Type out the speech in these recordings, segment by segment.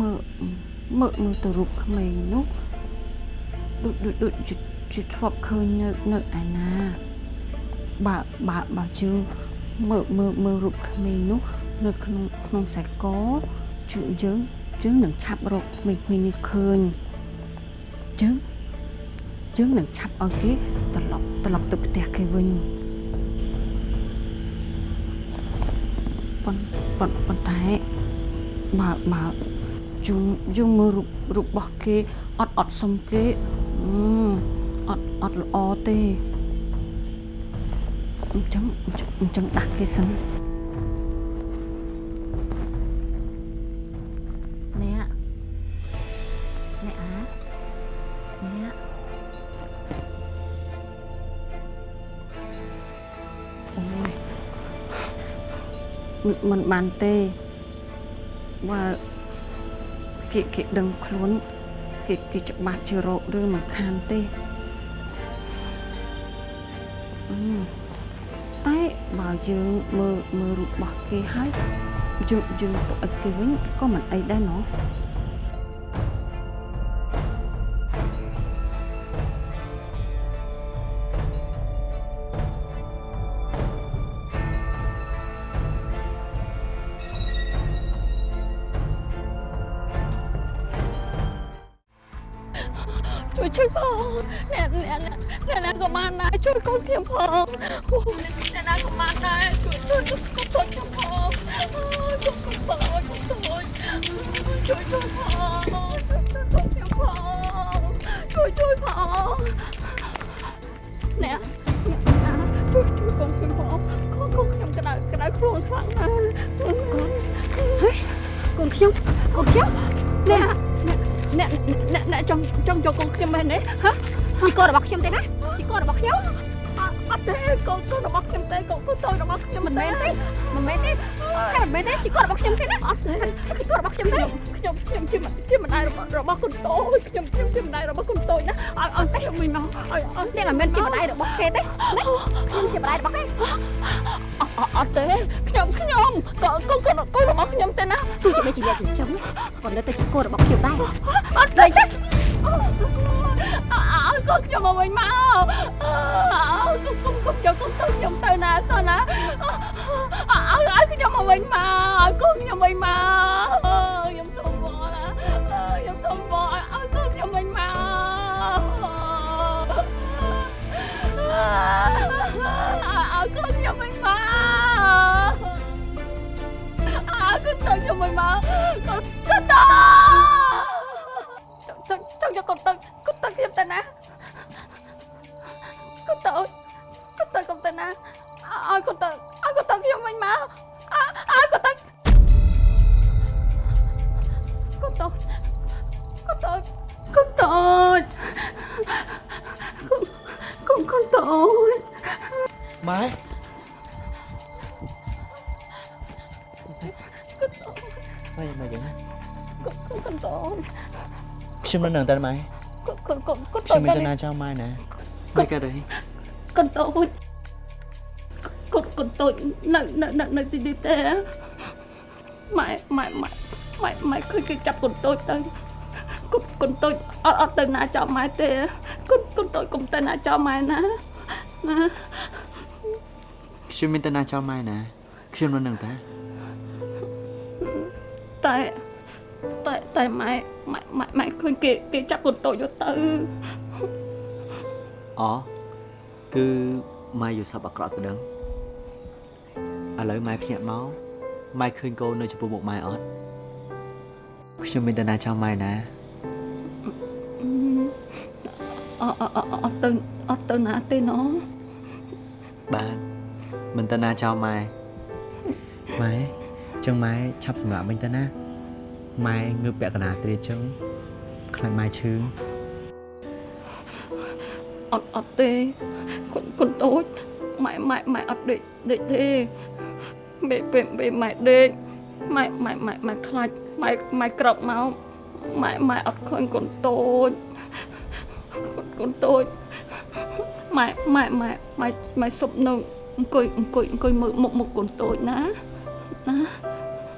មើលមើលមើលទៅរូបក្មេងនោះដូចដូចដូចជាជាធ្លាប់ឃើញនៅនៅឯណាបើបើបើជើងមើលមើលមើលរូបក្មេងនោះនៅក្នុងក្នុងខ្សែកជើងយើងយើងនឹងឆាប់រកក្មេងៗនេះឃើញយើងយើងនឹងឆាប់ឲ្យគេត្រឡប់ត្រឡប់ទៅផ្ទះគេវិញប៉ុន្ប៉ុន្ប៉ុន្តែបើ បើជុំយើងមើលរូបរូបរបស់គេអត់អត់សុំគេអឺអត់អត់ល្អទេអញ្ចឹងអញ្ចឹងដាក់គេសិនអ្នកអ្នកអាអ្នកអូយមិនបានទេបើ គេគេដឹងខ្លួនគេគេច្បាស់ជារោគឬមិនខានទេអឺតែបើយើងមើលមើលរូបរបស់គេហើយយើងយើងទៅឲ្យគេវិញក៏មិនអីដែរណោះ យរបស់កូនតូចណាឲ្យឲ្យខ្ញុំវិញមកឲ្យឲ្យអ្នកមិនមែនជាម្ដាយរបស់គេទេខ្ញុំជាម្ដាយរបស់គេអត់ទេខ្ញុំខ្ញុំកូនកូនកូនរបស់ខ្ញុំទេណាទោះជាមិនជាអ្នកចិញ្ចឹមក៏នៅតែជាកូនរបស់ខ្ញុំដែរអត់ទេអើកូនខ្ញុំមកវិញមកអើកុំកុំកុំយកកូនទៅខ្ញុំទៅណាសោះណាអើឲ្យខ្ញុំមកវិញមកកូនខ្ញុំវិញមកខ្ញុំសុំ ឲ្យកូនខ្ញុំវិញមកអើកូនទៅខ្ញុំវិញមកកូនកូនទៅចង់ចង់យកកូនទៅកូនទៅខ្ញុំទៅណាកូនទៅកូនទៅ កូនទៅណាឲ្យកូនទៅឲ្យកូនទៅខ្ញុំវិញមកឲ្យកូនទៅកូនទៅកូនទៅកូនទៅកូនកូនទៅម៉ែម៉ែម៉ែយ៉ាងណាកូនកូនទៅខ្ញុំនៅនឹងតែម៉ែកូនកូនកូនកូនខ្ញុំមានទៅទៅណាចោលម៉ែណាម៉ែកើតអីកូនតូចកូនកូនតូចនៅនៅនៅនៅទីនេះទេម៉ែម៉ែម៉ែម៉ែម៉ែឃើញគេចាប់កូនតូចទៅកូនកូនតូចអត់អត់ទៅណាចោលម៉ែទេ កូនកូនតូចកុំទៅណាចោលម៉ែណាណាខ្ញុំមានទៅណាចោលម៉ែណាខ្ញុំនៅនឹងតែតែតែតែម៉ែម៉ែម៉ែម៉ែឃើញគេគេចាប់កូនតូចយកទៅអូគឺម៉ែយល់សប្អាក្រក់ទៅដឹងឥឡូវម៉ែភ្ញាក់មកម៉ែឃើញកូននៅចំពោះមុខម៉ែអត់ខ្ញុំមានទៅណាចោលម៉ែណា អអអអត់ទៅអត់ទៅណាទេណោះបានមិនទៅណាចោលម៉ែម៉ែចឹងម៉ែឆាប់សម្រាប់វិញទៅណាម៉ែងើបពាក់កណ្ដាលទ្រាចឹងខ្លាចម៉ែឈឺអត់អត់ទេកូនកូនតូចម៉ែម៉ែម៉ែអត់ដេកដេកទេពេលពេលពេលម៉ែដេកម៉ែម៉ែម៉ែម៉ែខ្លាចម៉ែម៉ែក្រោកមកម៉ែម៉ែអត់ឃើញកូនតូច កូនកូនតូចម៉ែម៉ែម៉ែម៉ែម៉ែសុបនៅអង្គុយអង្គុយអង្គុយមើលមុខមុខកូនតូចណាណា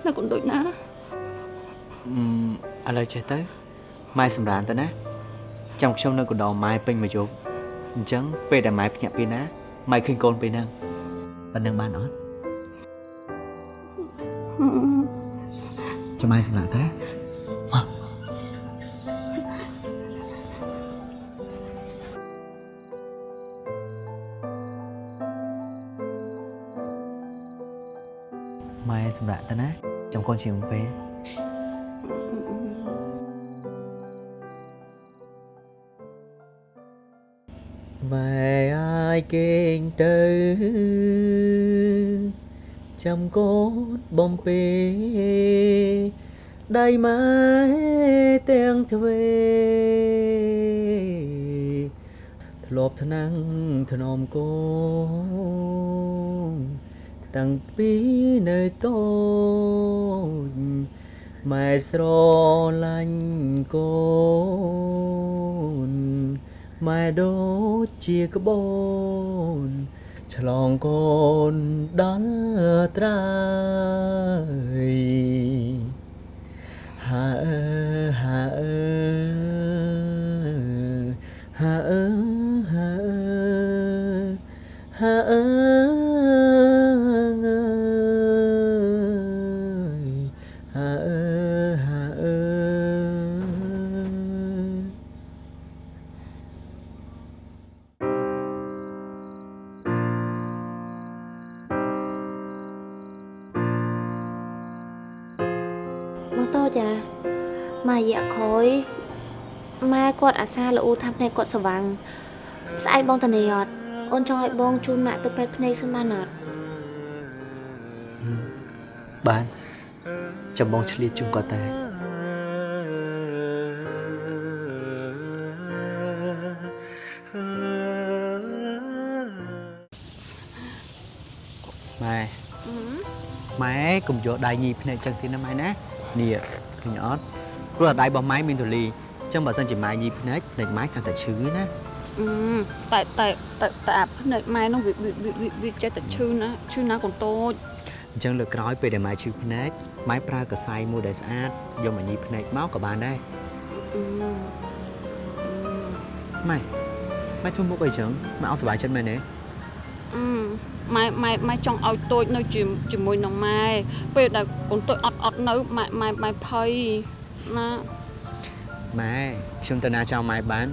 ណាកូនតូចណាអឺឥឡូវចេះទៅម៉ែសម្រានទៅណាចាំខ្ញុំនៅកណ្ដោម៉ែពេញមួយយប់អញ្ចឹងពេលដែលម៉ែភ្ញាក់ពីណាម៉ែឃើញកូនពេលហ្នឹងប៉ុណ្្នឹងបានអត់ចាំម៉ែសម្រានទៅ សម្រាប់ទៅណាចាំកូនជាងពេលម៉ែអាយគេងទៅចាំកូនបំពេដៃម៉ែទាំងទ្វេធ្លាប់ថ្នាំងធ្នមកូន តាំងពីនៅតូចម៉ែស្រឡាញ់កូនម៉ែដូចជាក្បូនឆ្លងកូនដល់ត្រើយ ល្អូថាភ្នែកគាត់ស្វាំងស្អែកបងតានីអត់អូនចង់ឲ្យបងជូនម៉ាក់ទៅពេទ្យភ្នែកសិនបានអត់បានចាំបងឆ្លៀតជុំគាត់តែម៉ែម៉ែកុំយកដៃញីភ្នែកចឹងទៀតណាម៉ែណានេះឃើញអត់ព្រោះអាដៃរបស់ម៉ែមានទូលីអញ្ចឹងបើសិនជាម៉ែញីភ្នែកភ្នែកម៉ែកាន់តែឈឺណាអឺតែតែតែតែអាភ្នែកម៉ែនោះវាវាវាវាចេះតែឈឺណាឈឺណាកូនតូចអញ្ចឹងលើកក្រោយពេលដែលម៉ែឈឺភ្នែកម៉ែប្រើកសែមួយដែលស្អាតយកមកញីភ្នែកមកក៏បានដែរអឺម៉ែម៉ែធ្វើមុខអីចឹងម៉ែអត់សុបាយចិត្តមែនទេអឺម៉ែម៉ែម៉ែចង់ឲ្យតូចនៅជាជាមួយនឹងម៉ែពេលដែលកូនតូចអត់អត់នៅម៉ែម៉ែម៉ែភ័យណា ម៉ែខ្ញុំទៅណាចង់ម៉ែបាន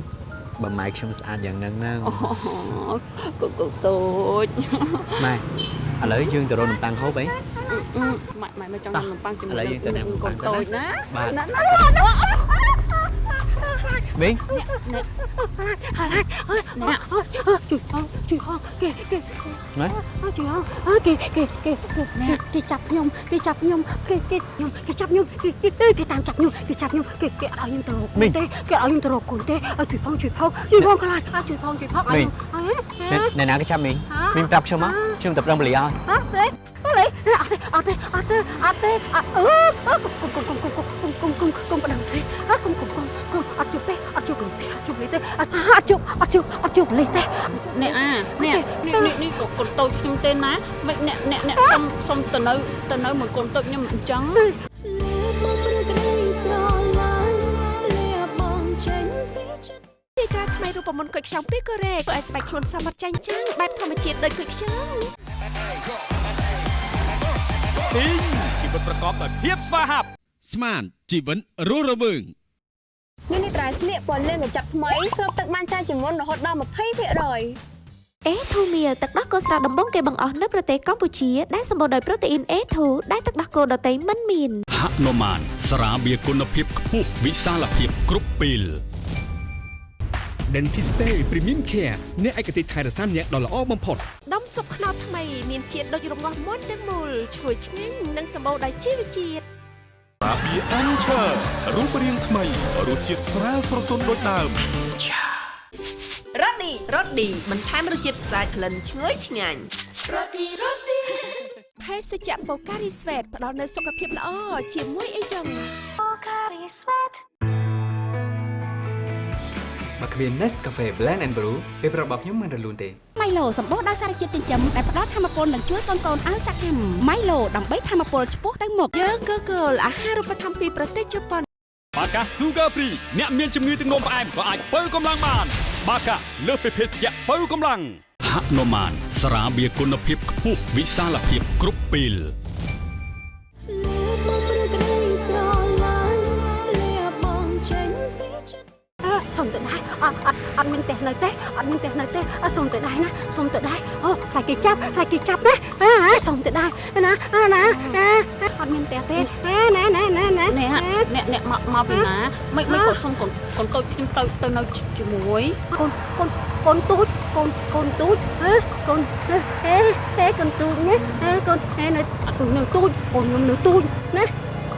បើម៉ែខ្ញុំស្អាតយ៉ាងហ្នឹងហ្នឹងអូកូនកូនតូចម៉ែឥឡូវយើងទៅរកនំប៉័ងហូបអីអឺម៉ែម៉ែម៉ែចង់ញ៉ាំនំប៉័ងជាមួយឥឡូវយើងទៅញ៉ាំនំប៉័ងកូនតូចណាបាទណាណា មីងអ្នកជួយផងជួយផងគេគេម៉ែជួយផងអើគេគេគេគេគេចាប់ខ្ញុំគេចាប់ខ្ញុំគេគេខ្ញុំគេចាប់ខ្ញុំគេគេគេតាមចាប់ខ្ញុំគេចាប់ខ្ញុំគេគេឲ្យខ្ញុំទៅរកគុណទេគេឲ្យខ្ញុំទៅរកគុណទេជួយផងជួយផងជួយផងខ្លាចខ្លាចជួយផងជួយផងឲ្យខ្ញុំអើណែណាគេចាប់មីងមីងប្រាប់ខ្ញុំមកខ្ញុំទៅប្រឹងបលីឲ្យអើលេលេអត់ទេអត់ទេអត់ទេអត់ទេអឺគុំគុំគុំគុំ គុំគុំគុំគុំបដងទេអើគុំគុំគុំគុំអត់ជប់ទេអត់ជប់លេទេអត់ជប់លេទេអត់អត់ជប់អត់ជប់អត់ជប់លេទេអ្នកអាអ្នកនេះនេះនេះក៏កូនតូចខ្ញុំទេណាមិនអ្នកអ្នកអ្នកសុំសុំទៅនៅទៅនៅមួយកូនតូចខ្ញុំអញ្ចឹងលឺមកព្រឹកក្ដីស្រឡាញ់លាបងចេញពីចិត្តទីការថ្មីរូបមន្តគុយខ្ចង់ពីកូរ៉េធ្វើឲ្យស្បែកខ្លួនសមត្ថចាញ់ចាំងបែបធម្មជាតិដូចគុយខ្ចង់ទីងជីវិតប្រកបដោយភាពស្វាហាប់ស្មាន ជីវិតរស់រវើងនេះនេះត្រៃស្លៀកពណ៌លឿងកញ្ចប់ថ្មីស្រូបទឹកបានច្រើនជាងមុនរហូតដល់20%អេធូមៀលទឹកដោះគោស្រស់ដំបងគេបង្អស់នៅប្រទេសកម្ពុជាដែលសម្បូរដោយប្រូតេអ៊ីនអេធូដែលទឹកដោះគោដតៃមិនមានហនុមានស្រាបៀរគុណភាពខ្ពស់វិសាលភាពគ្រប់ពេល Dentiste Premium Care អ្នកឯកទេសថែរក្សាអ្នកដ៏ល្អបំផុតដុំសុបខ្នោតថ្មីមានជាតិដូចរងាស់មុនទាំងមូលឈ្ងុយឆ្ងាញ់និងសម្បូរដោយជីវជាតិ អាប៊ីអានឆើរូបរាងថ្មីរសជាតិស្រាលស្រទន់ដូចដើមរ៉ូឌីរ៉ូឌីបន្ថែមរសជាតិស្អាតក្លិនឈ្ងុយឆ្ងាញ់រ៉ូឌីរ៉ូឌីភេសជ្ជៈបូការីស្វេតផ្ដល់នូវសុខភាពល្អជាមួយអីចឹងបើគ្មាន Nescafe Blend and Brew ពេលប្រាប់របស់ខ្ញុំមិនរលូនទេម៉ៃ ឡូសម្បូរដោយសារជាតិចិញ្ចឹមដែលផ្ដល់ធម៌ពលនិងជួយកូនកូនឲ្យសកម្មម៉ៃឡូដើម្បីធម៌ពលឆ្ពោះទៅមុខយើងក៏គោលអាហារូបត្ថម្ភពីប្រទេសជប៉ុនបបាកា Sugar Free អ្នកមានជំងឺទឹកនោមផ្អែមក៏អាចបើកម្លាំងបាន បាកាលើសពីភេសជ្ជៈបើកម្លាំងហនុមានស្រាបៀរគុណភាពខ្ពស់វិសាលភាពគ្រប់ពេលលើ អត់អត់អត់មានផ្ទះនៅទេអត់មានផ្ទះនៅទេអើសុំទៅដែរណាសុំទៅដែរអូខ្លាចគេចាប់ខ្លាចគេចាប់ណាអើអើសុំទៅដែរណាអើណាអើអត់មានផ្ទះទេអើណាណាណាណាអ្នកអ្នកអ្នកមកមកពីណាមិនមិនគាត់សុំកូនកូនតូចខ្ញុំទៅទៅនៅជាមួយកូនកូនកូនទូចកូនកូនទូចហ៎កូនអេអេកូនទូចណាអេកូនអេនៅកូននៅទូចកូនខ្ញុំនៅទូចណា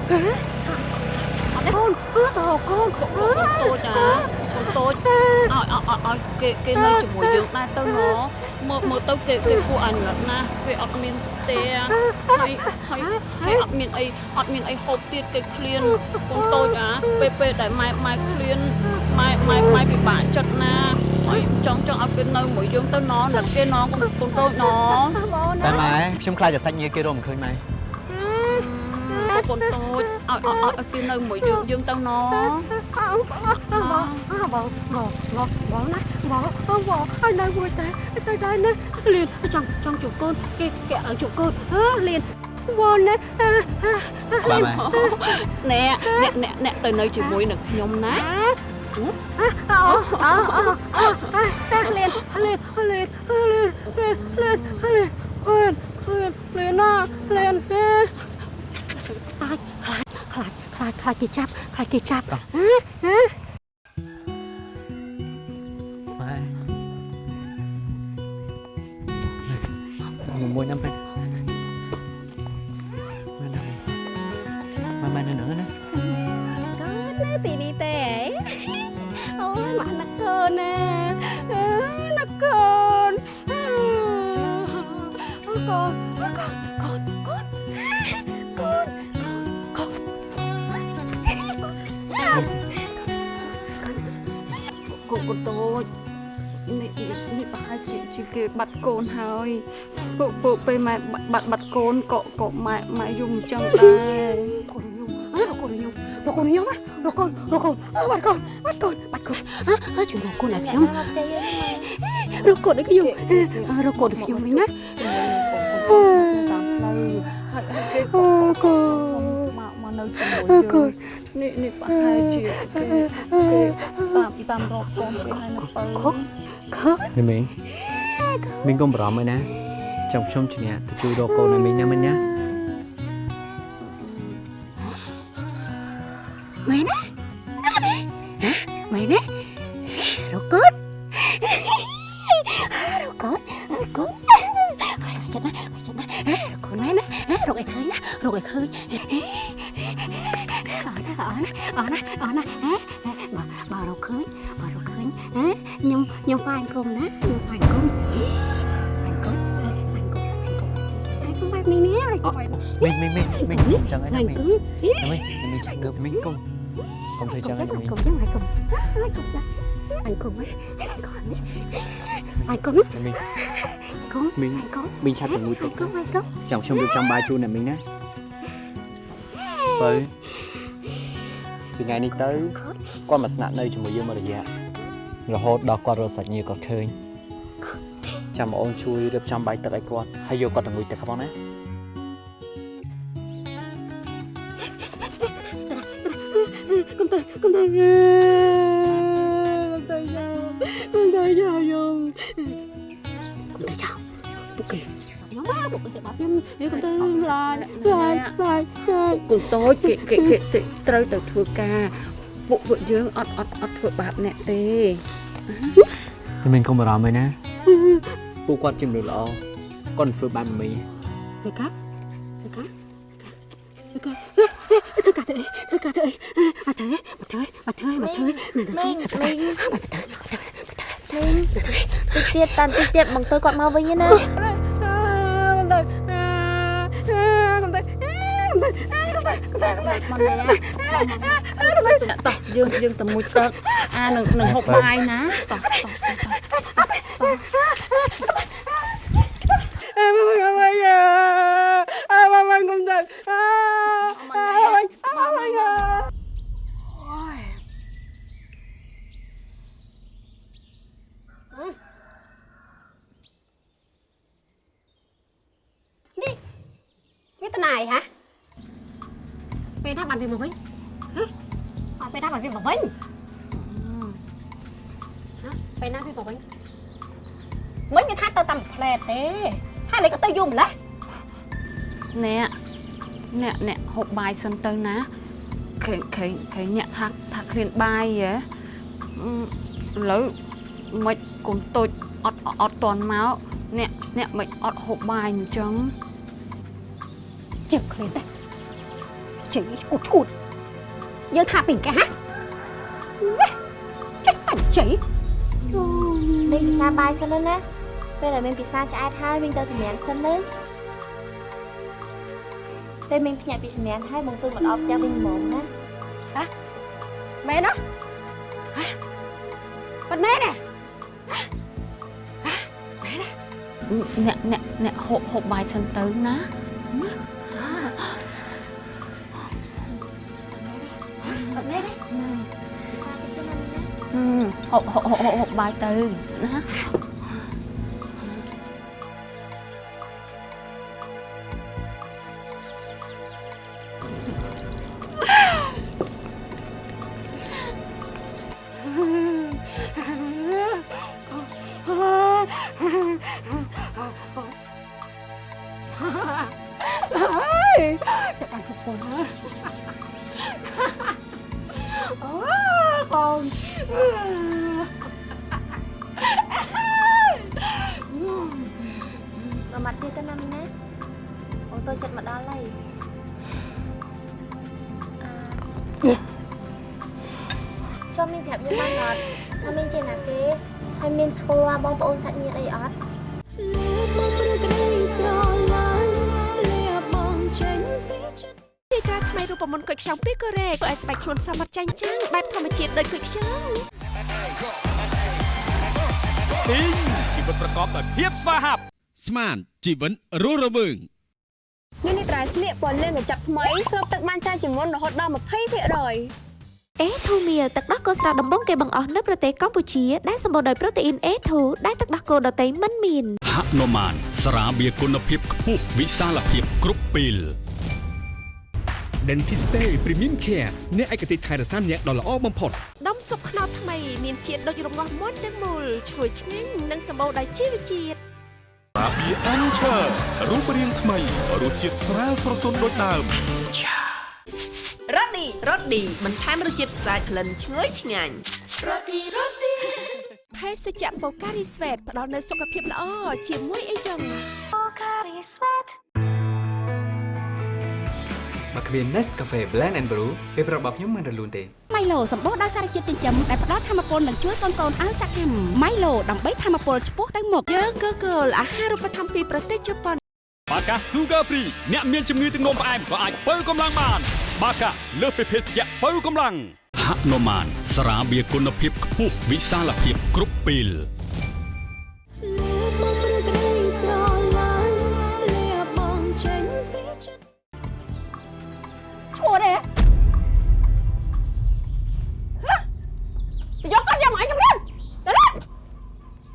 ហ៎អត់ទេកូនអើតើកូនកូនកូនតូចអាកូន តូចឲ្យឲ្យឲ្យគេគេនៅជាមួយយើងដែរទៅណមើលមើលទៅគេគេគួរអាណិតណាគេអត់មានផ្ទះហើយហើយគេអត់មានអីអត់មានអីហូបទៀតគេឃ្លានកូនតូចអាពេលពេលដែលម៉ែម៉ែឃ្លានម៉ែម៉ែម៉ែពិបាកចិត្តណាហើយចង់ចង់ឲ្យគេនៅមួយយើងទៅណនឹកគេណកូនកូនតូចណតែម៉ែខ្ញុំខ្លាចតែសាច់ញាតិគេរកមិនឃើញម៉ែ កូនតូចឲ្យឲ្យឲ្យគេនៅមួយយើងយើងទៅណបងបងបងបងបងណាបងបងឲ្យនៅមួយតែទៅដែរណាលៀនចង់ចង់ជួបកូនគេគេឲ្យជួបកូនអើលៀនបងណាបាទម៉ែអ្នកអ្នកអ្នកអ្នកទៅនៅជាមួយនឹងខ្ញុំណាអូអូអូអូលៀនលៀនលៀនលៀនលៀនលៀនលៀនលៀនលៀនលៀនណាលៀនខ្លាច Klak, klak, klak kicap, ลาดกิจจับฮะฮ Hah? หนุ่มมวยน้ำไป็นมาดำมามาหนึ่งนะก็เได้ตีนี้แต่โอ้ยมานักเธอเนี่ย នកូនកកូនកូនតូចនេះនេះប្រហែលជាជាគេបាត់កូនហើយពួកពួកពេលម៉ែបាត់បាត់កូនក៏ក៏ម៉ែម៉ែយំអញ្ចឹងដែរកូនខ្ញុំអើរកូនខ្ញុំរកូនខ្ញុំរកូនរកូនបាត់កូនបាត់កូនបាត់កូនអើជួយរកកូនឲ្យខ្ញុំរកកូនឲ្យខ្ញុំរកកូនឲ្យខ្ញុំវិញណាតាមផ្លូវហើយហើយគេក៏ក៏មកមកនៅជាមួយយើង នេះនេះប្រហែលជាគេគេតាមតាមរកកូនគេហើយនៅបើកូននេះមីងមីងកុំបារម្ភអីណាចង់ខ្ញុំជំនះទៅជួយរកកូនឲ្យមីងណាមិញណាមែនណា មីងគុំមីងគុំមីងឆាប់តែមួយទឹកគុំហើយគុំចាំខ្ញុំរៀបចំបាយជូនអ្នកមីងណាបើពីថ្ងៃនេះទៅគាត់មកស្នាក់នៅជាមួយយើងមួយរយៈរហូតដល់គាត់រកសាច់ញាតិគាត់ឃើញចាំបងអូនជួយរៀបចំបាយទឹកឲ្យគាត់ហើយយកគាត់ទៅមួយទឹកផងណាគុំទៅគុំទៅគុំទៅ កូនតូចគេគេគេគេត្រូវទៅធ្វើការពួកពួកយើងអត់អត់អត់ធ្វើបាបអ្នកទេមីងកុំបារម្ភអីណាពួកគាត់ជាមនុស្សល្អគាត់មិនធ្វើបែបមីងធ្វើការធ្វើការធ្វើការធ្វើការធ្វើការធ្វើអត់ធ្វើអត់ធ្វើអត់ធ្វើអត់ធ្វើនៅទៅធ្វើការអត់ធ្វើអត់ធ្វើតិចទៀតតាន់តិចទៀតបងទៅគាត់មកវិញណាគុំទៅគុំទៅគុំទៅ តោះយើងយើងទៅមួយទឹកអានឹងនឹងហូបបាយណាតោះតោះអើមកមកមកអើមកមកគុំដល់អើមកមកមកអូយនេះវាតណៃហ៎ ពេលណាបានវាមកវិញហ៎អត់ពេលណាបានវាមកវិញហ៎ពេលណាវាមកវិញមិញវាថាទៅតាមផ្លែតទេហើយលេក៏ទៅយូរម្លេះអ្នកអ្នកអ្នកហូបបាយសិនទៅណាឃើញឃើញឃើញអ្នកថាថាឃ្លានបាយហ៎អឺឥឡូវមិនកុំតូចអត់អត់តន់មកអ្នកអ្នកមិនអត់ហូបបាយអញ្ចឹងជើងឃ្លានទេ ជើងឈួតឈួតយើងថាពីកែហ៎ចេះតែជ័យលេងពិសាបាយសិនទៅណាពេលដែលមានពិសាឆ្អែតហើយវិញទៅសម្រានសិនទៅពេលមានភ្ញាក់ពីសម្រានហើយបងធ្វើមកដល់ផ្ទះវិញហ្មងណាមែនណាហ៎បាត់មែនទេអ្នកអ្នកអ្នកហូបហូបបាយសិនទៅណា ហឹមហូបហូបហូបហូបបាយទៅណា ដោយភាពស្វាហាប់ស្មានជីវិតរស់រវើងនេះនេះត្រៃស្លៀកពណ៌លឿងកញ្ចប់ថ្មីស្រូបទឹកបានច្រើនជាងមុនរហូតដល់20%អេធូមៀលទឹកដោះគោស្រស់ដំបងគេបង្អស់នៅប្រទេសកម្ពុជាដែលសម្បូរដោយប្រូតេអ៊ីន A2 ដែលទឹកដោះគោដតៃមិនមានហនុមានស្រាបៀរគុណភាពខ្ពស់វិសាលភាពគ្រប់ពេល Dentiste Premium Care អ្នកឯកទេសថែរក្សាអ្នកដ៏ល្អបំផុតដុំសុបខ្នោតថ្មីមានជាតិដូចរងាស់មុនទាំងមូលឈ្ងុយឆ្ងាញ់និងសម្បូរដោយជីវជាតិស្រាបៀរ Anchor រូបរាងថ្មីរសជាតិស្រាលស្រទន់ដូចដើមរ៉ូឌីរ៉ូឌីបន្ថែមរសជាតិស្អាតក្លិនឈ្ងុយឆ្ងាញ់រ៉ូឌីរ៉ូឌីភេសជ្ជៈបូការីស្វេតផ្ដល់នូវសុខភាពល្អជាមួយអីចឹងមក គ្មាន Nescafe Blend and Brew ពេលប្រាប់របស់ខ្ញុំមិនរលូនទេម៉ៃឡូសម្បូរដោយសារជាតិចិញ្ចឹមដែលផ្ដល់ធម៌ពលនិងជួយកូនៗឲ្យសកម្មម៉ៃឡូដើម្បីធម៌ពលឆ្ពោះទៅមុខយើងក៏គោលអាហារូបត្ថម្ភពីប្រទេសជប៉ុនបាកា Sugar Free អ្នកមានជំងឺទឹកនោមផ្អែមក៏អាចបើកម្លាំងបាន បាកាលើសពីភេសជ្ជៈបើកម្លាំងហនុមានស្រាបៀរគុណភាពខ្ពស់វិសាលភាពគ្រប់ពេល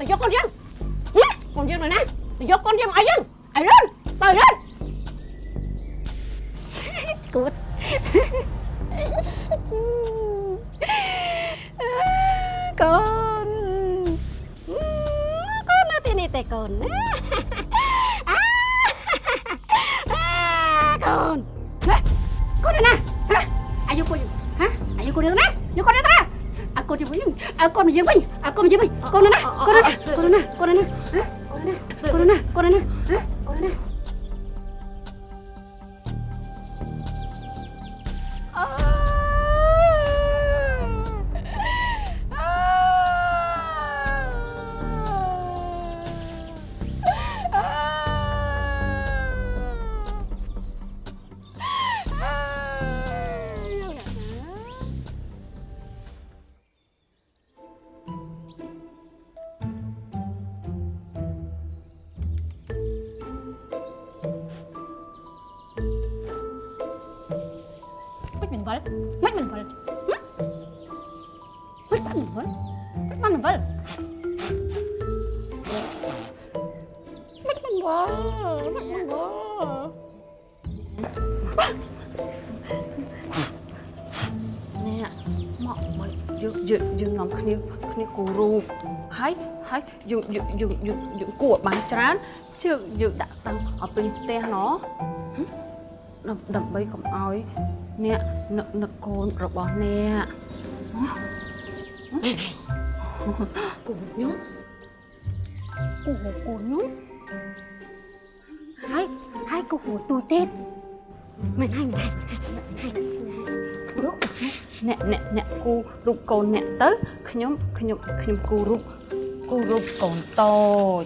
ទៅយកកូនយើងហ៎កូនយើងនៅណាទៅយកកូនយើងមកឲ្យយើងឲ្យរៀនទៅរៀនគួតកូនកូននៅទីនេះទេកូនណាអាកូនណាកូនណាហ៎អាយុកូនហ៎អាយុកូនណាយកកូនណាអាកូនយើងវិញអាកូនយើងវិញអា កូនយើងវិញកូនណាកូនណាកូនណាកូនណា យើងយើងយើងនាំគ្នាគ្នាគូរូបហើយហើយយើងយើងយើងយើងយើងគូឲ្យបានច្រើនជើងយើងដាក់តាំងឲ្យពេញផ្ទះណោះហឹមដើម្បីដើម្បីកុំឲ្យអ្នកនឹកនឹកកូនរបស់អ្នកគូខ្ញុំគូគូខ្ញុំហើយហើយគូគូទូទៀតមិនហើយមិនហើយហើយ អ្នកអ្នកអ្នកគូរូបកូនអ្នកទៅខ្ញុំខ្ញុំខ្ញុំគូរូបគូរូបកូនតូច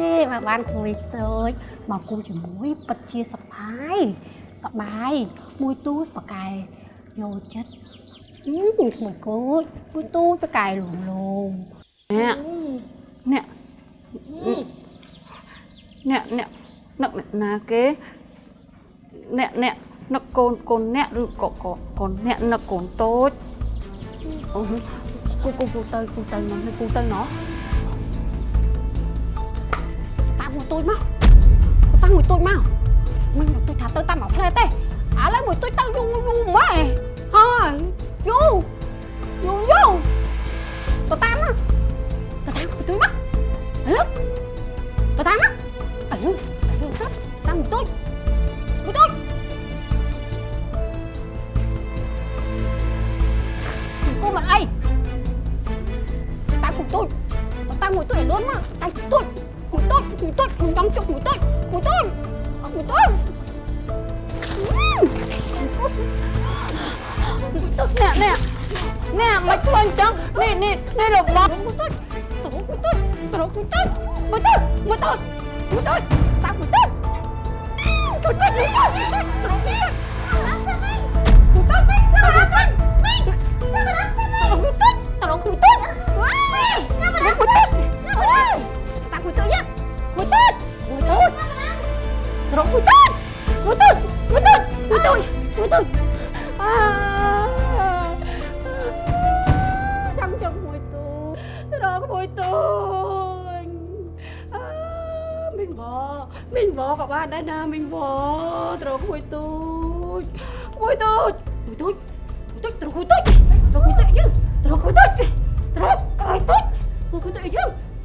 យេមកបានក្មួយតូចមកគូជាមួយពិតជាសប្បាយសប្បាយមួយទូចប៉កែយកចិត្តអឺមួយគូចមួយទូចប៉កែលងលងអ្នកអ្នកអ្នកអ្នកនឹកអ្នកណាគេអ្នកអ្នក នឹកកូនកូនអ្នកឬក៏កូនកូនអ្នកនឹកកូនតូចអូគូគូគូទៅគូទៅមកគូទៅណោះតាមមួយទូចមកតាមមួយទូចមកមិនមួយទូចថាទៅតាមមកផ្លែទេឥឡូវមួយទូចទៅយូរយូរម៉ែហើយយូរយូរយូរ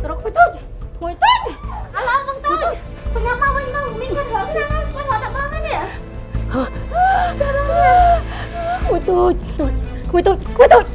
យើងត្រកមួយទូចមួយទូចឥឡូវបងទូចខ្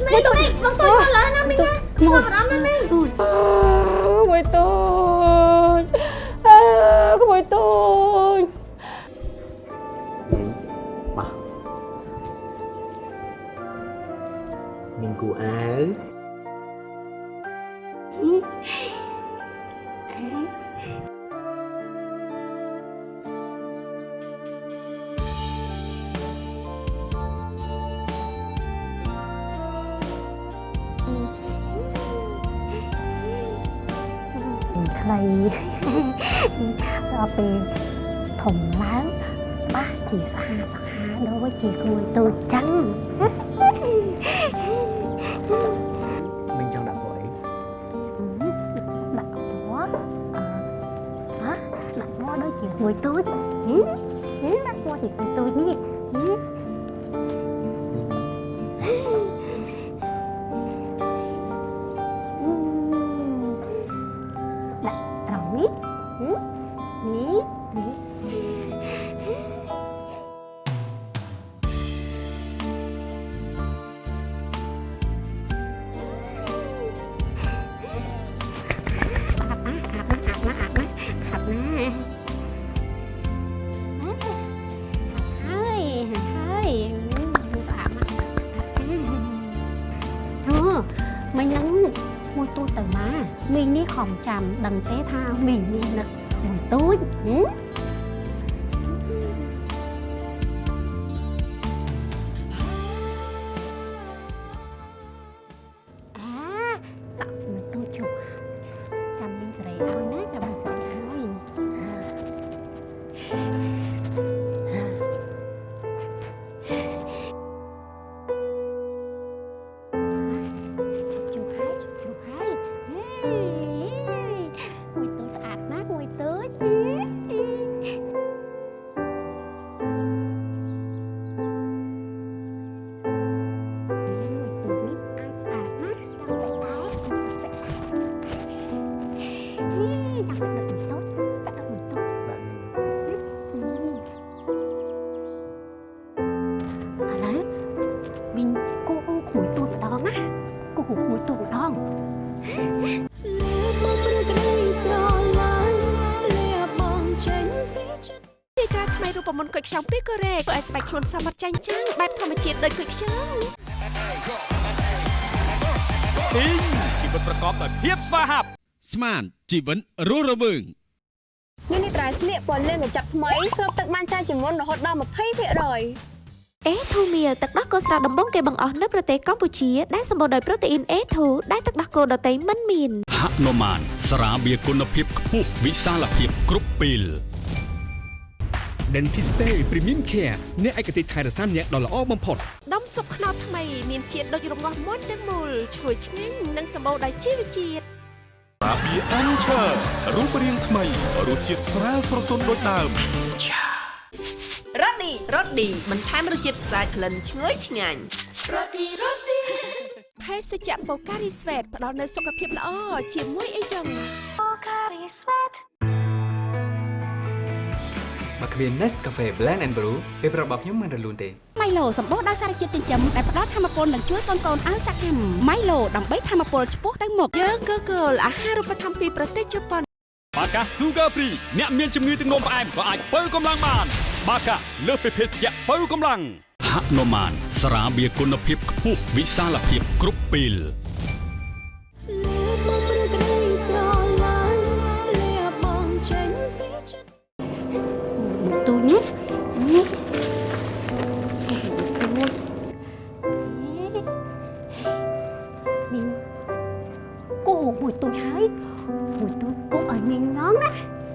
នេះ ខ្លួនសមត្ថចាញ់ចាំងបែបធម្មជាតិដូចគុយខ្យងពីងជីវិតប្រកបដោយភាពស្វាហាប់ស្មានជីវិតរស់រវើងនេះនេះត្រៃស្លៀកពណ៌លឿងកញ្ចប់ថ្មីស្រូបទឹកបានច្រើនជាងមុនរហូតដល់20%អេធូមៀលទឹកដោះគោស្រស់ដំបងគេបង្អស់នៅប្រទេសកម្ពុជាដែលសម្បូរដោយប្រូតេអ៊ីន A2 ដែលទឹកដោះគោដតៃមិនមានហនុមានស្រាបៀរគុណភាពខ្ពស់វិសាលភាពគ្រប់ពេល Dentiste Premium Care អ្នកឯកទេសថែរក្សាអ្នកដ៏ល្អបំផុតដុំស៊ុបខ្នុរថ្មីមានជាតិដូចរងាស់មុនទាំងមូលឈ្ងុយឆ្ងាញ់និងសម្បូរដោយជីវជាតិស្រាបៀរអាន់ឆើរូបរាងថ្មីរសជាតិស្រាលស្រទន់ដូចដើមរ៉ូឌីរ៉ូឌីបន្ថែមរសជាតិស្អាតក្លិនឈ្ងុយឆ្ងាញ់រ៉ូឌីរ៉ូឌីភេសជ្ជៈបូការីស្វេតផ្ដល់នូវសុខភាពល្អជាមួយអីចឹងបូការីស្វេត មកគ្មាន Nescafe Blend and Brew ពេលប្រាប់របស់ខ្ញុំមិនរលូនទេម៉ៃឡូសម្បូរដោយសារជាតិចិញ្ចឹមដែលផ្ដល់ធម៌ពលនិងជួយកូនកូនឲ្យសកម្មម៉ៃឡូដើម្បីធម៌ពលឆ្ពោះទៅមុខយើងក៏គោលអាហារូបត្ថម្ភពីប្រទេសជប៉ុនបាកា Sugar Free អ្នកមានជំងឺទឹកនោមផ្អែមក៏អាចបើកម្លាំងបាន បាកាលើសពីភេសជ្ជៈបើកម្លាំងហនុមានស្រាបៀរគុណភាពខ្ពស់វិសាលភាពគ្រប់ពេលលើ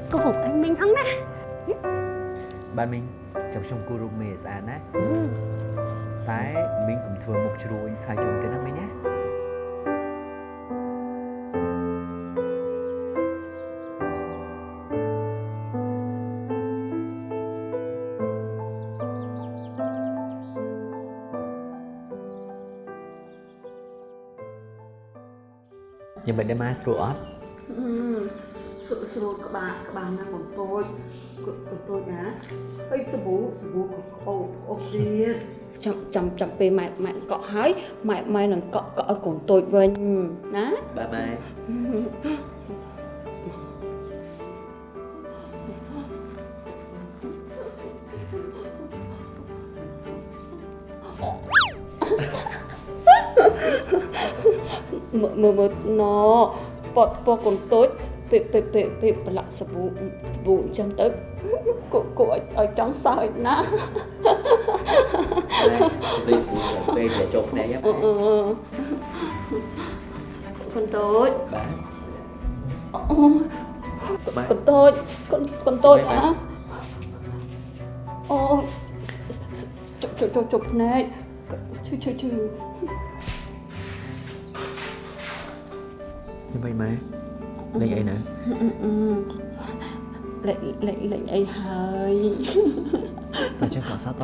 ណាគោឲ្យមីងហងណាបាទមីងចាំខ្ញុំគូររូបមេឲ្យស្អាតណាតែមីងកុំធ្វើមុខជ្រួញហើយជុំទៅណាមីងណាយ៉ាងមិនដែរមកស្រួលអត់ស្រួលស្រួលក្បាលក្បាលណាកូនតូចកូនតូចណាហើយសាប៊ូសាប៊ូអូអូទៀតចាំចាំចាំពេលម៉ែម៉ែកក់ហើយម៉ែម៉ែនឹងកក់កក់ឲ្យកូនតូចវិញណាបាទម៉ែមើលមើលមើលណពតពកូនតូច ពេលពេលពេលពេលប្រឡាក់សាប៊ូសាប៊ូអញ្ចឹងទៅគូគូឲ្យឲ្យចង់សើចណាទៅស្រួលពេលតែចុះភ្នែកហ្នឹងអឺអឺកូនតូចបាទអូបាទកូនតូចកូនកូនតូចណាអូជប់ជប់ជប់ជប់ភ្នែកឈឺឈឺឈឺយ៉ាងម៉េចម៉ែ លេងអីណាលេងលេងលេងអីហើយតែចឹងក៏សោត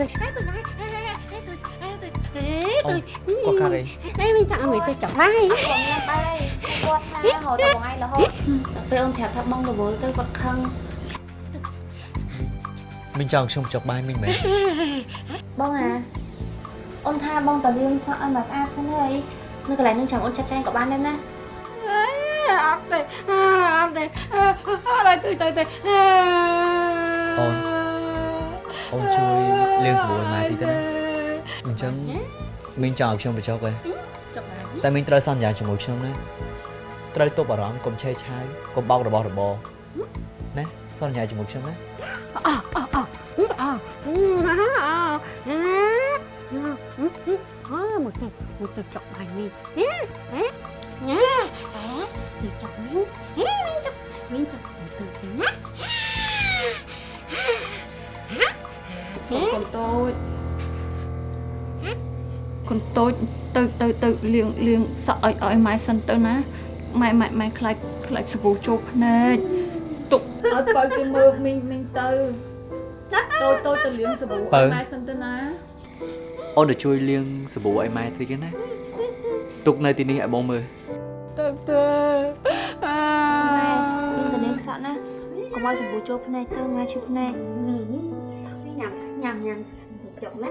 តទៀតកូនកូនតូចអូក៏ការី Đây mình chọn người tôi chọn vai បងញ៉ាំបាយគាត់ថារហូតដល់បងឯងរហូតដល់ពេលអូនប្រាប់ថាបងរវល់ទៅគាត់ខឹងមីងចង់ខ្ញុំចុកបាយមីងមែនបងអាអូនថាបងតលៀងសក់ឲ្យមកស្អាតសិនហើយនៅកន្លែងនឹងចាំអូនចាត់ចែងក៏បានដែរណា Áp đây Áp đây Áp đây tôi tôi tôi អូនអូនជួយ លាងសាប៊ូឲ្យម៉ែតិចទៅណាអញ្ចឹងមីងចង់ឲ្យខ្ញុំបញ្ចុកឯង Chọn bài តែមីងត្រូវសន្យាជាមួយខ្ញុំណាត្រូវទប់អារម្មណ៍កុំឆេះឆាយកុំបោករបស់របរណាសន្យាជាមួយខ្ញុំណា à à à à à một cái một cái chọn bài mình nhé nhé nhé mình chọn mình nhé mình chọn mình chọn một từ thế nhé កូ នតូចកូនតូចទៅទៅទៅលៀងលៀងសក់ឲ្យឲ្យម៉ែសិនទៅណាម៉ែម៉ែម៉ែខ្លាចខ្លាចសាប៊ូចូលភ្នែកទុកឲ្យបើគេមើលមីងមីងទៅតូចតូចទៅលៀងសាប៊ូឲ្យម៉ែសិនទៅណាអូនទៅជួយលាងសាប៊ូឲ្យម៉ែតិចណាទុកនៅទីនេះឲ្យបងមើលទេអម៉ែយើងទៅនាងសក់ណាកុំឲ្យសម្បូរចូលភ្នែកទៅម៉ែឈឺភ្នែកញ៉ាំ ញ៉ាំញ៉ាំចុកណា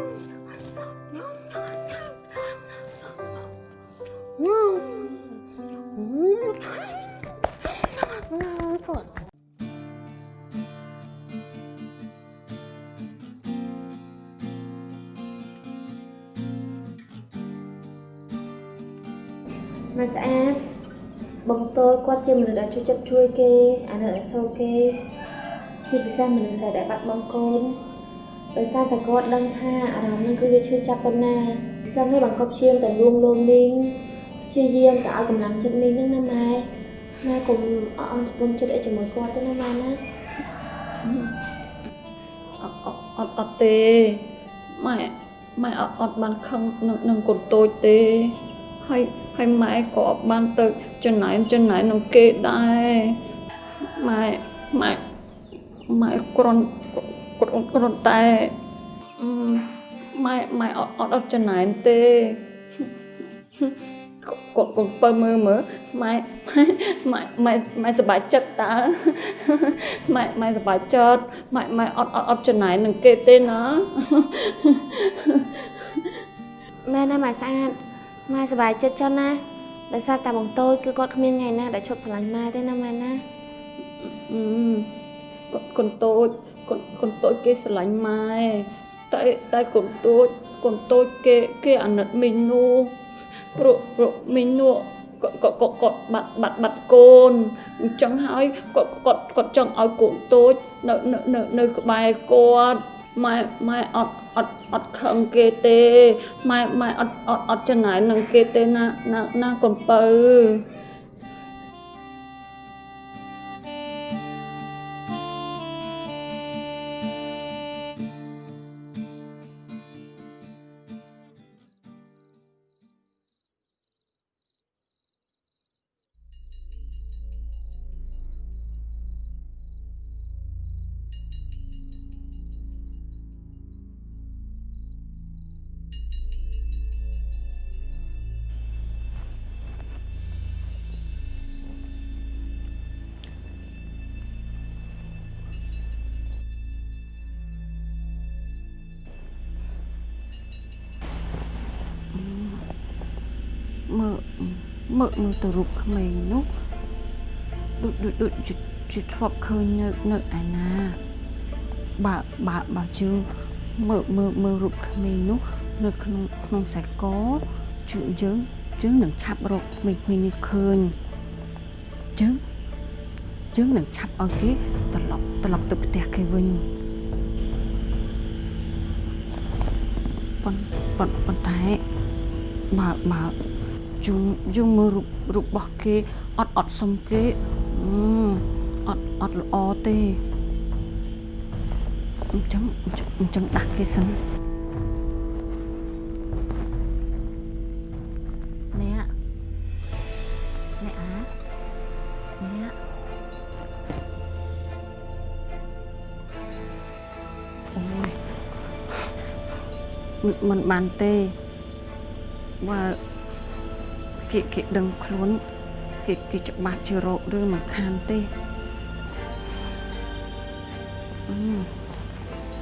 ម៉ែស្អាតបងតូចគាត់ជាមនុស្សដែលជួយចិត្តជួយគេ ដែលបាត់បង់កូនដោយសារតែគាត់ដឹងថាអារម្មណ៍នឹងគឺវាឈឺចាប់ប៉ុណ្ណាចឹងហើយបង្កប់ឈាមតែលួងលោមមីងព្យាយាមតែឲ្យកម្លាំងចិត្តមីងហ្នឹងណាម៉ែម៉ែកុំអត់អន់ស្ពន់ចិត្តអីជាមួយគាត់ទេណាម៉ែណាអត់អត់អត់អត់ទេម៉ែម៉ែអត់អត់បានខឹងនឹងនឹងកូនតូចទេហើយហើយម៉ែក៏អត់បានទៅចំណែនចំណែននឹងគេដែរម៉ែម៉ែម៉ែគ្រាន់ គ្រាន់គ្រាន់តែអឺម៉ែម៉ែអត់អត់អត់ចំណែនទេកូនកូនពើមើលមើលម៉ែម៉ែម៉ែម៉ែសប្បាយចិត្តតើម៉ែម៉ែសប្បាយចិត្តម៉ែម៉ែអត់អត់អត់ចំណែននឹងគេទេណាម៉ែណាម៉ែស្អាតម៉ែសប្បាយចិត្តចឹងណាដោយសារតែបងតូចគឺគាត់គ្មានថ្ងៃណាដែលឈប់ស្រឡាញ់ម៉ែទេណាម៉ែណាអឺកូនកូនតូច កូនកូនតូចគេស្រឡាញ់ម៉ែតែតែកូនតូចកូនតូចគេគេអាណិតមីងនោះព្រោះព្រោះមីងនោះក៏ក៏ក៏គាត់បាត់បាត់បាត់កូនអញ្ចឹងហើយគាត់គាត់គាត់ចង់ឲ្យកូនតូចនៅនៅនៅនៅក្បែរគាត់ម៉ែម៉ែអត់អត់អត់ខឹងគេទេម៉ែម៉ែអត់អត់អត់ចំណាយនឹងគេទេណាណាណាកូនពៅ មើលមើលមើលទៅរូបក្មេងនោះដូចដូចដូចជាជាធ្លាប់ឃើញនៅនៅឯណាបើបើបើជើងមើលមើលមើលរូបក្មេងនោះនៅក្នុងក្នុងខ្សែកជើងយើងយើងនឹងឆាប់រកក្មេងៗនេះឃើញយើងយើងនឹងឆាប់ឲ្យគេត្រឡប់ត្រឡប់ទៅផ្ទះគេវិញប៉ុន្ប៉ុន្ប៉ុន្តែបើ បើជុំយើងមើលរូបរូបរបស់គេអត់អត់សុំគេអឺអត់អត់ល្អទេអញ្ចឹងអញ្ចឹងអញ្ចឹងដាស់គេសិនអ្នកអ្នកអាអ្នកអូយមិនមិនបានទេបើ គេគេដឹងខ្លួនគេគេច្បាស់ជារោគឬមិនខានទេអឺ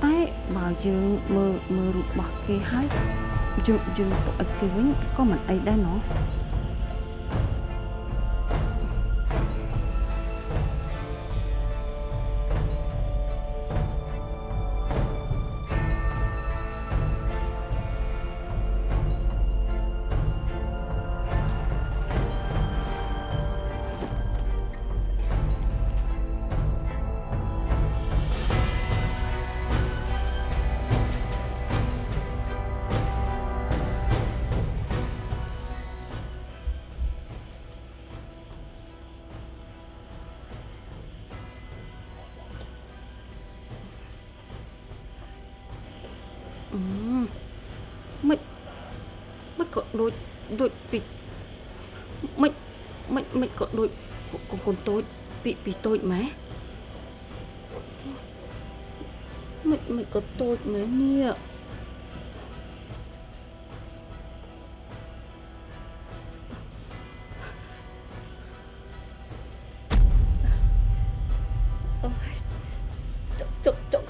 តែបើយើងមើលមើលរូបរបស់គេហើយយើងយើងទៅឲ្យគេវិញក៏មិនអីដែរណោះ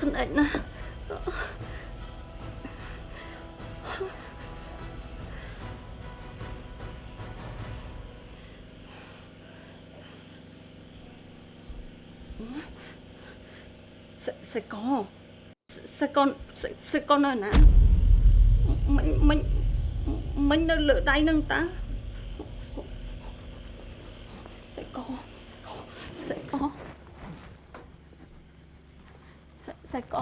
ចុកចុកខ្នែកណាសេសេកសេកសេសេកនៅណាមិញមិញមិញនៅលើដៃនឹងតាសេកសេកសេសេក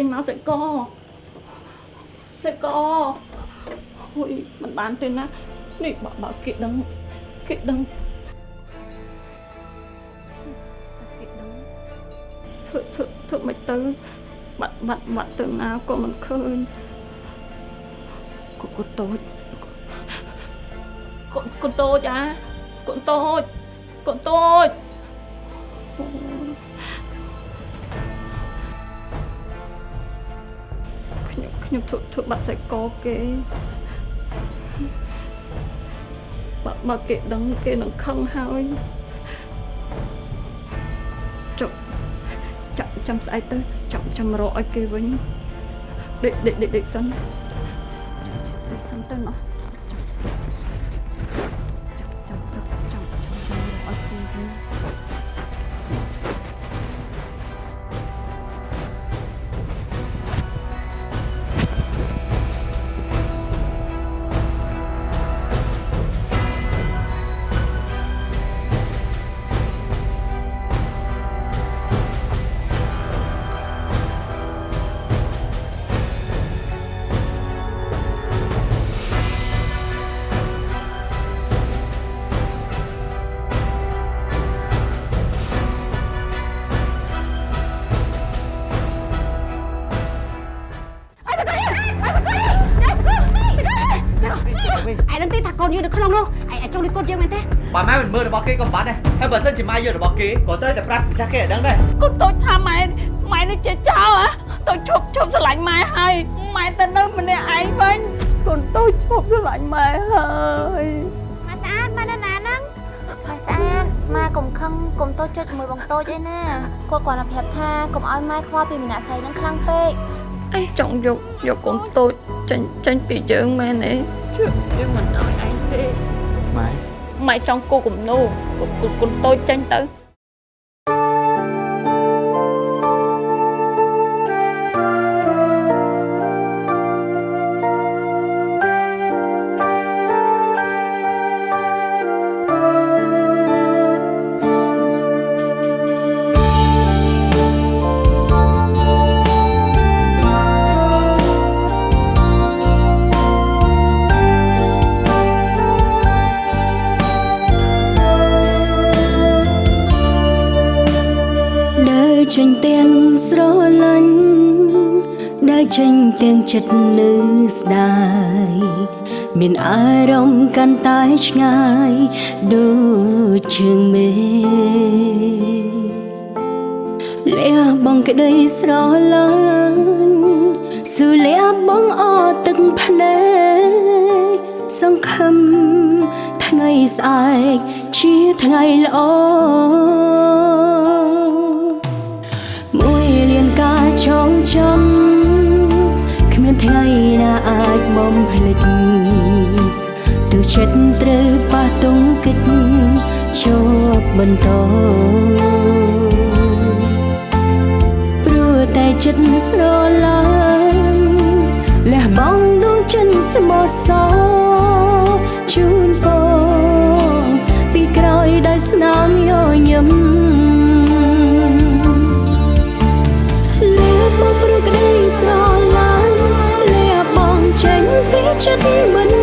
ចេញមកសេកសេកអូយមិនបានទេណានេះបើបើគេដឹងគេដឹងគេដឹងធ្វើធ្វើធ្វើមិនទៅបាត់បាត់បាត់ទៅណាក៏មិនឃើញកូនកូនតូចកូនកូនតូចអាកូនតូចកូនតូច ខ្ញុំខ្ញុំធ្វើធ្វើបាត់សាច់កគេបើបើគេដឹងគេនឹងខឹងហើយចុះចាំចាំស្អែកទៅចាំចាំរកឲ្យគេវិញដេកដេកដេកដេកសិន ហើយបើសិនជាម៉ែយករបស់គេក៏ត្រូវតែប្រាប់ម្ចាស់គេឲ្យដឹងដែរកូនតូចថាម៉ែម៉ែនេះជាចោលហ៎តូចឈប់ឈប់ស្រឡាញ់ម៉ែហើយម៉ែទៅនៅម្នាក់ឯងវិញកូនតូចឈប់ស្រឡាញ់ម៉ែហើយម៉ែស្អាតម៉ែនៅណាហ្នឹងម៉ែស្អាតម៉ែកុំខឹងកុំតូចចុចជាមួយបងតូចអីណាគាត់គាត់តែប្រាប់ថាកុំឲ្យម៉ែខ្វល់ពីម្នាក់ស្រីហ្នឹងខ្លាំងពេកអីចង់យកយកកូនតូចចេញចេញពីយើងមែនទេជឿយើងមិនឲ្យឯងទេម៉ែ ម៉ែចង់គូគំនូកូនកូនកូនតូចចេញទៅ ចិត្តនៅស្ដាយមានអារម្មណ៍កាន់តែឆ្ងាយដូចជើងមេលះបងក្តីស្រឡាញ់ស៊ូលះបងអត់ទឹកភ្នែកសង្ឃឹមថ្ងៃស្អែកជាថ្ងៃល្អមួយលានការចងចាំគ្មានថ្ងៃណាអាចបំភ្លេចទើបចិត្តត្រូវប៉ះទង្គិចជាប់បន្តព្រោះតែចិត្តស្រឡាញ់លះបង់ដួងចិត្តស្មោះសរជូនពរ chất mình.